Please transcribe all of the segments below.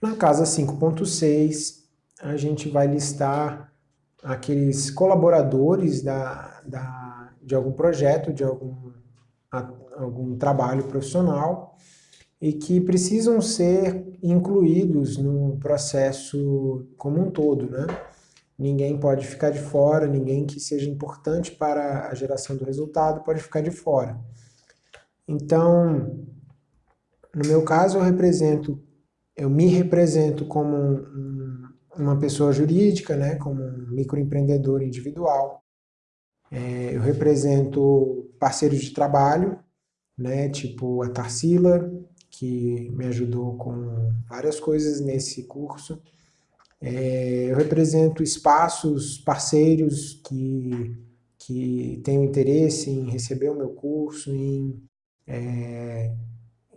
Na casa 5.6, a gente vai listar aqueles colaboradores da, da, de algum projeto, de algum, a, algum trabalho profissional e que precisam ser incluídos no processo como um todo, né? Ninguém pode ficar de fora, ninguém que seja importante para a geração do resultado pode ficar de fora. Então, no meu caso, eu represento, eu me represento como um, uma pessoa jurídica, né, como um microempreendedor individual. É, eu represento parceiros de trabalho, né, tipo a Tarsila, que me ajudou com várias coisas nesse curso. É, eu represento espaços, parceiros que, que têm interesse em receber o meu curso, em, é,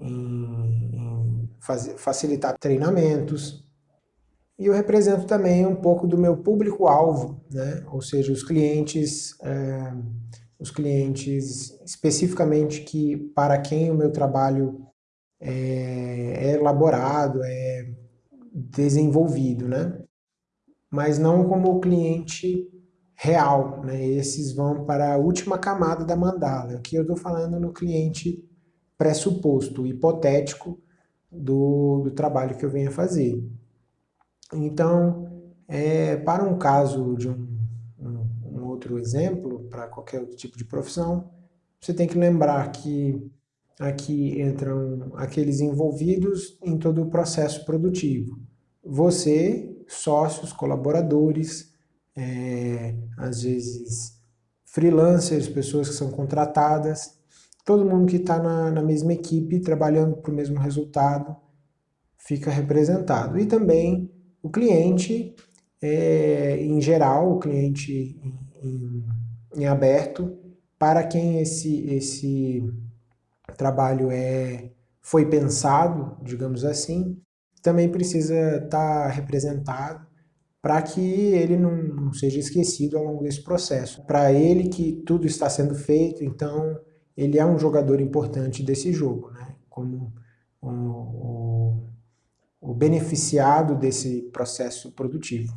em, em facilitar treinamentos. E eu represento também um pouco do meu público-alvo, né? ou seja, os clientes, é, os clientes especificamente que para quem o meu trabalho é, é elaborado, é desenvolvido, né? Mas não como cliente real, né? Esses vão para a última camada da mandala. Aqui eu estou falando no cliente pressuposto, hipotético do, do trabalho que eu venho a fazer. Então, é, para um caso de um, um, um outro exemplo, para qualquer outro tipo de profissão, você tem que lembrar que Aqui entram aqueles envolvidos em todo o processo produtivo. Você, sócios, colaboradores, é, às vezes freelancers, pessoas que são contratadas, todo mundo que está na, na mesma equipe, trabalhando para o mesmo resultado, fica representado. E também o cliente, é, em geral, o cliente em, em, em aberto, para quem esse, esse trabalho é, foi pensado, digamos assim, também precisa estar tá representado para que ele não, não, seja esquecido ao longo desse processo. Para ele que tudo está sendo feito, então ele é um jogador importante desse jogo, né? como o, o, beneficiado desse processo produtivo.